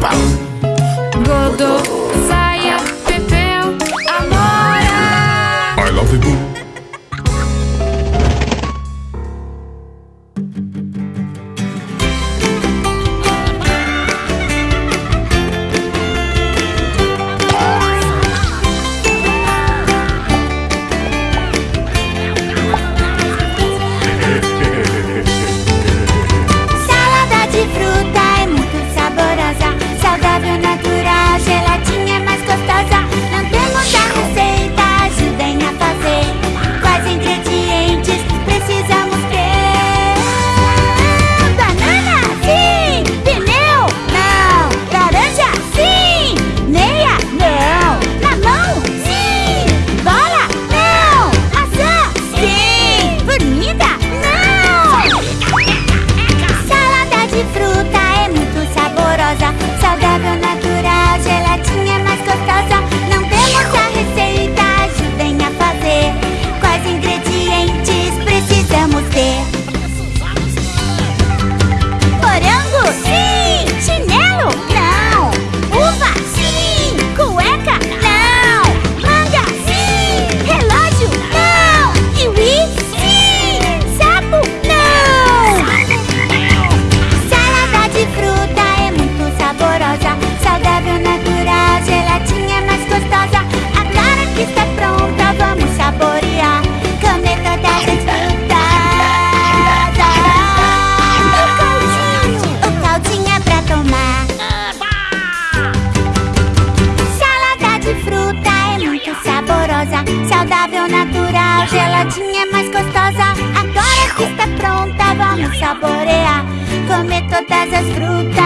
bounce. de fruta. geladinha é mais gostosa. Agora que está pronta, vamos saborear. Comer todas as frutas.